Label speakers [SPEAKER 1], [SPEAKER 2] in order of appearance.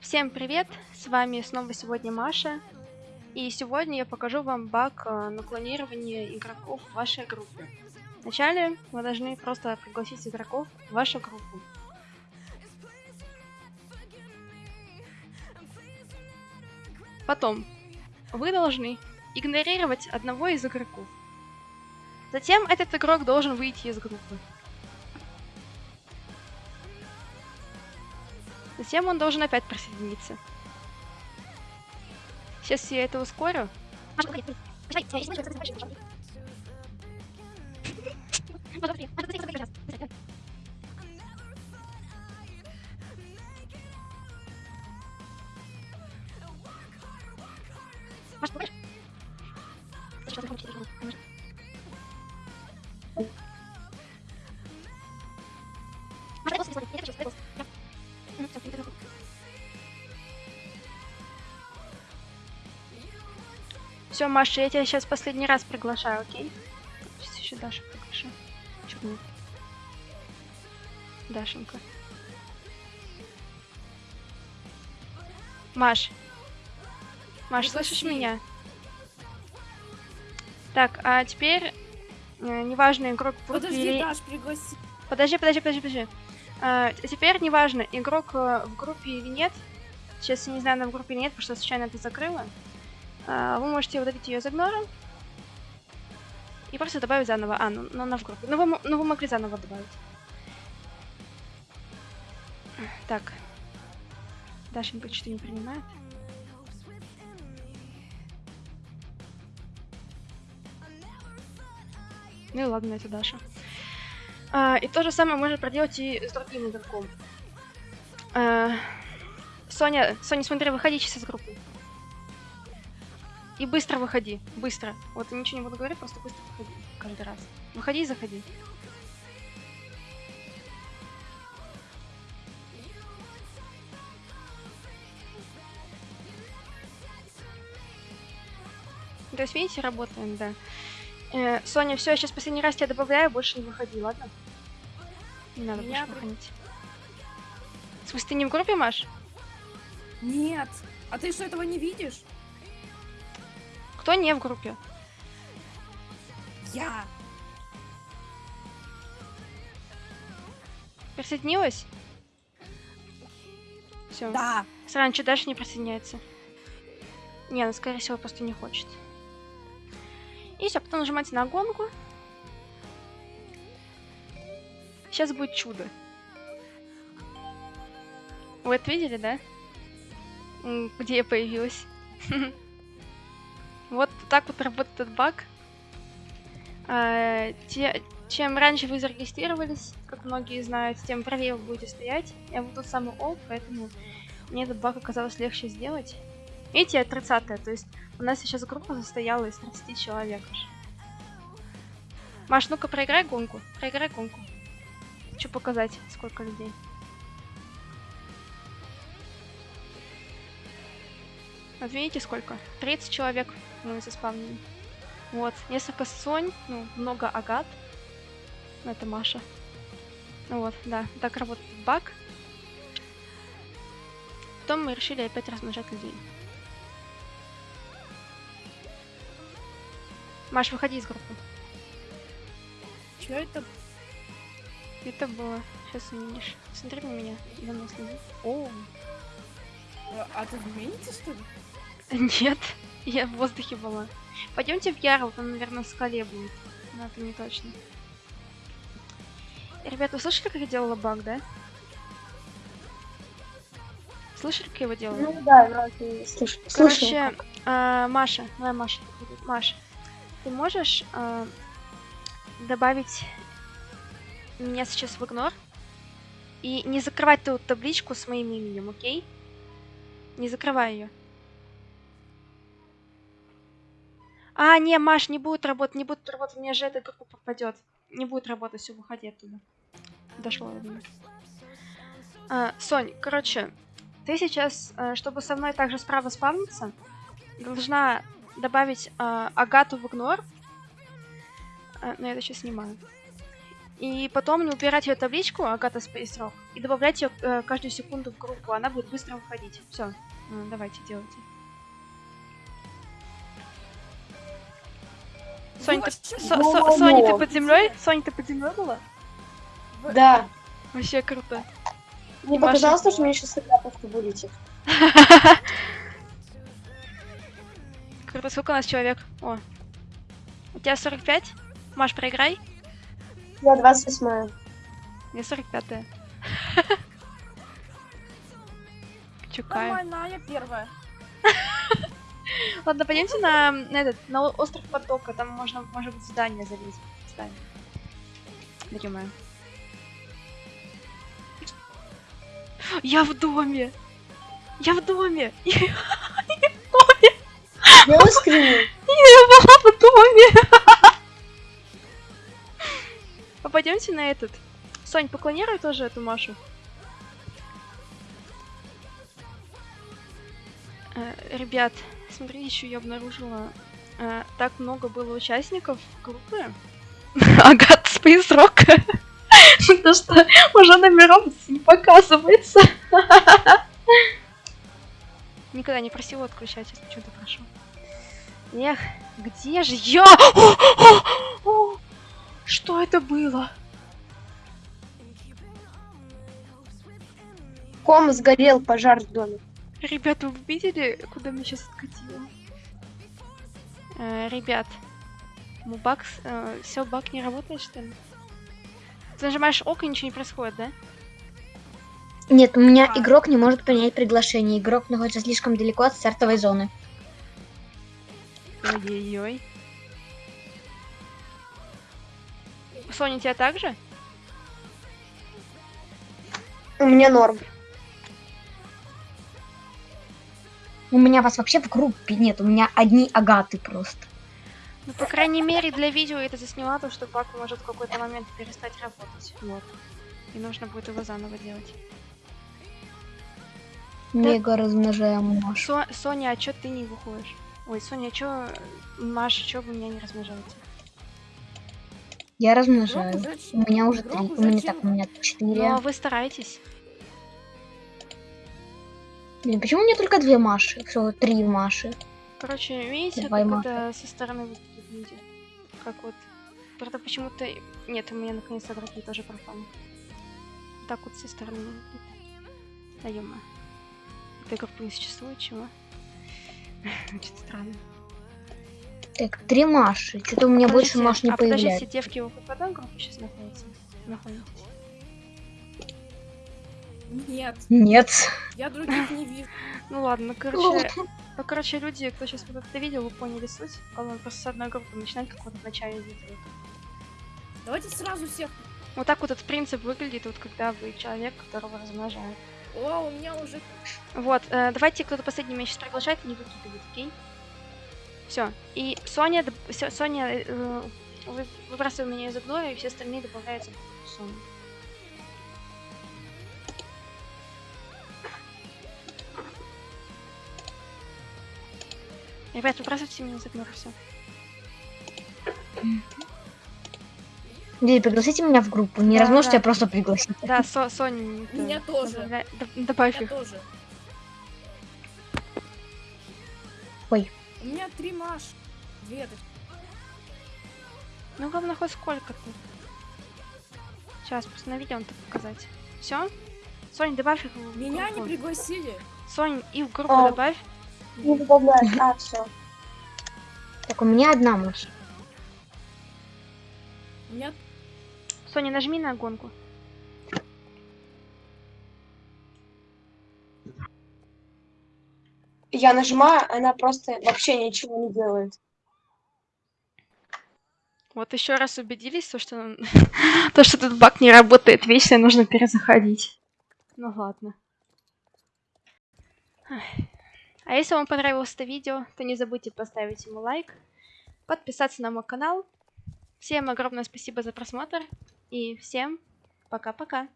[SPEAKER 1] Всем привет! С вами снова сегодня Маша. И сегодня я покажу вам баг э, на клонирование игроков в вашей группе. Вначале вы должны просто пригласить игроков в вашу группу. Потом вы должны игнорировать одного из игроков. Затем этот игрок должен выйти из группы. Затем он должен опять присоединиться. Сейчас я это ускорю. Все, Маша, я тебя сейчас последний раз приглашаю, окей? Сейчас еще Дашу приглашу. Нет? Дашенька. Маш. Маш,
[SPEAKER 2] Пригласи.
[SPEAKER 1] слышишь меня? Так, а теперь э, неважно, игрок в группе
[SPEAKER 2] Подожди,
[SPEAKER 1] или-
[SPEAKER 2] Даш, пригласи.
[SPEAKER 1] Подожди, подожди, подожди, подожди. А, теперь неважно, игрок э, в группе или нет. Сейчас я не знаю, она в группе или нет, потому что случайно это закрыла. А, вы можете удалить ее из игнора. И просто добавить заново. А, ну, ну она в группе. Ну вы, ну вы могли заново добавить. Так. Дашенька что-то не принимает. Ну и ладно, это Даша. А, и то же самое можно проделать и с другим игроком. А, Соня, Соня, смотри, выходи сейчас из группы. И быстро выходи, быстро. Вот ничего не буду говорить, просто быстро выходи каждый раз. Выходи и заходи. То есть, видите, работаем, да. Э, Соня, все, я сейчас последний раз тебя добавляю, больше не выходи, ладно? Не надо
[SPEAKER 2] Меня
[SPEAKER 1] больше выходить. В смысле, ты не в группе, Маш?
[SPEAKER 2] Нет. А ты что, этого не видишь?
[SPEAKER 1] Кто не в группе?
[SPEAKER 2] Я.
[SPEAKER 1] Присоединилась? Все.
[SPEAKER 2] Да.
[SPEAKER 1] Раньше дальше не присоединяется. Не, она, скорее всего, просто не хочет. И все, потом нажимаете на гонку. Сейчас будет чудо. Вы это видели, да? Где я появилась? Вот так вот работает этот баг. А, те- Чем раньше вы зарегистрировались, как многие знают, тем правее вы будете стоять. Я вот тот самый олд, поэтому мне этот баг оказалось легче сделать. Видите, я 30 то есть у нас сейчас группа состояла из 30 человек. Маш, ну-ка проиграй гонку, проиграй гонку. Хочу показать, сколько людей. Вот видите, сколько? 30 человек мы заспавнили. Вот, несколько Сонь, ну, много Агат. Ну, это Маша. Ну вот, да, так работает баг. Потом мы решили опять размножать людей. Маш, выходи из группы.
[SPEAKER 2] Че это?
[SPEAKER 1] Это было. Сейчас увидишь. Смотри на меня. За мной следи. О,
[SPEAKER 2] А, ты Менице, что ли?
[SPEAKER 1] нет. Я в воздухе была. Пойдемте в Ярл, там, наверное, скале будет. Но это не точно. Ребята, вы слышали, как я делала баг, да? Слышали, как я его делала?
[SPEAKER 3] Ну да, вроде слыш- слышал.
[SPEAKER 1] Короче, а, Маша, давай Маша. Маша, ты можешь а, добавить меня сейчас в игнор и не закрывать ту табличку с моим именем, окей? Не закрывай ее. А, не, Маш, не будет работать, не будет работать, у меня же эта группа попадет. Не будет работать, все, выходи оттуда. Дошло. А, Сонь, короче, ты сейчас, э, чтобы со мной также справа спавниться, должна добавить э, Агату в игнор. Э, но я это сейчас снимаю. И потом убирать ее табличку Агата Space Rock и добавлять ее каждую секунду в группу. Она будет быстро выходить. Все, давайте делайте. Соня, ты, Со- Со- Соня, ты под землей? Соня, ты под землей была?
[SPEAKER 3] Да.
[SPEAKER 1] Вообще круто.
[SPEAKER 3] Мне
[SPEAKER 1] Маша.
[SPEAKER 3] показалось, что мне сейчас игра просто вылетит.
[SPEAKER 1] Круто, сколько у нас человек? О. У тебя 45? Маш, проиграй.
[SPEAKER 3] Я 28
[SPEAKER 1] Я 45-я. Чукаю.
[SPEAKER 2] Нормально, а я первая.
[SPEAKER 1] Ладно, пойдемте на, на этот, на остров потока. Там можно, может быть, здание залезть. Здание. Да ё-моё. Я в доме! Я в доме! Я
[SPEAKER 3] Я искренне.
[SPEAKER 1] была в доме! А пойдемте на этот. Сонь, поклонируй тоже эту Машу. Э, Ребят, смотри, еще я обнаружила, э, так много было участников группы. Агат Space Rock. То, что уже номеров не показывается. Никогда не просила отключать, если почему-то прошу. Эх, где же я? О, о, о! Что это было?
[SPEAKER 3] Ком сгорел, пожар в доме.
[SPEAKER 1] Ребята, вы видели, куда меня сейчас откатило? Э, ребят, ну баг, все, баг не работает, что ли? Ты нажимаешь ок и ничего не происходит, да?
[SPEAKER 4] Нет, у меня
[SPEAKER 2] А.
[SPEAKER 4] игрок не может принять приглашение. Игрок находится слишком далеко от стартовой зоны.
[SPEAKER 1] Ой-ой-ой. Соня, тебя так же?
[SPEAKER 3] У меня норм.
[SPEAKER 4] У меня вас вообще в группе нет, у меня одни агаты просто.
[SPEAKER 1] Ну, по крайней мере, для видео я это засняла, то, что баг может в какой-то момент перестать работать. Вот. И нужно будет его заново делать.
[SPEAKER 4] Мега размножаем Машу.
[SPEAKER 1] Со- Соня, а чё ты не выходишь? Ой, Соня, а чё... Маша, чё вы меня не размножаете?
[SPEAKER 4] Я размножаю. У меня уже три. У меня так, у меня
[SPEAKER 1] Ну,
[SPEAKER 4] четыре.
[SPEAKER 1] а вы стараетесь.
[SPEAKER 4] Блин, почему у меня только две Маши? Всего три Маши.
[SPEAKER 1] Короче, видите,
[SPEAKER 4] Давай,
[SPEAKER 1] как
[SPEAKER 4] Маша.
[SPEAKER 1] это со стороны выглядит люди? Как вот... Правда, почему-то... Нет, у меня наконец-то другие тоже пропали. Так вот со стороны выглядит. Да ё Этой группы не существует, чего? Очень странно.
[SPEAKER 4] Так, три Маши. Что-то у меня больше
[SPEAKER 1] Подождите,
[SPEAKER 4] Маш не
[SPEAKER 1] а подождите,
[SPEAKER 4] появляется.
[SPEAKER 1] девки, вы в одной группе сейчас находитесь? Находитесь?
[SPEAKER 2] Нет,
[SPEAKER 4] Нет.
[SPEAKER 2] я других не вижу.
[SPEAKER 1] Ну ладно, короче... Ну, короче, люди, кто сейчас вот это видел, вы поняли суть. Главное, просто с одной группы начинать, как вот в начале видео.
[SPEAKER 2] Давайте сразу всех.
[SPEAKER 1] Вот так вот этот принцип выглядит, вот когда вы человек, которого размножают.
[SPEAKER 2] О, у меня уже...
[SPEAKER 1] Вот, э, давайте кто-то последний меня сейчас приглашает и не выкидывает, окей? Все. И Соня, Соня, э, вы, выбрасываем меня из игнора, и все остальные добавляются в группу Ребят, выбрасывайте меня из игнора, все.
[SPEAKER 4] Люди, пригласите меня в группу. Не
[SPEAKER 1] Да,
[SPEAKER 4] размножьте,
[SPEAKER 1] да.
[SPEAKER 4] а просто пригласите.
[SPEAKER 1] Да, Со, Соня,
[SPEAKER 2] Меня тоже.
[SPEAKER 1] добавля- доб- добавь
[SPEAKER 2] Я
[SPEAKER 1] их.
[SPEAKER 2] тоже.
[SPEAKER 4] Ой.
[SPEAKER 2] У меня три Маш. Две.
[SPEAKER 1] Ну, главное, хоть сколько-то. Сейчас, просто на видео он так показать. Все? Сонь, добавь их в
[SPEAKER 2] Меня не пригласили.
[SPEAKER 1] Сонь, и в группу
[SPEAKER 3] А.
[SPEAKER 1] добавь.
[SPEAKER 3] Не добавляешь. А, все.
[SPEAKER 4] Так, у меня одна.
[SPEAKER 2] У меня...
[SPEAKER 1] Соня, нажми на гонку.
[SPEAKER 3] Я нажимаю, она просто вообще ничего не делает.
[SPEAKER 1] Вот еще раз убедились, то, что, то, что этот баг не работает вечно, нужно перезаходить. Ну ладно. Ай. А если вам понравилось это видео, то не забудьте поставить ему лайк, подписаться на мой канал. Всем огромное спасибо за просмотр и всем пока-пока.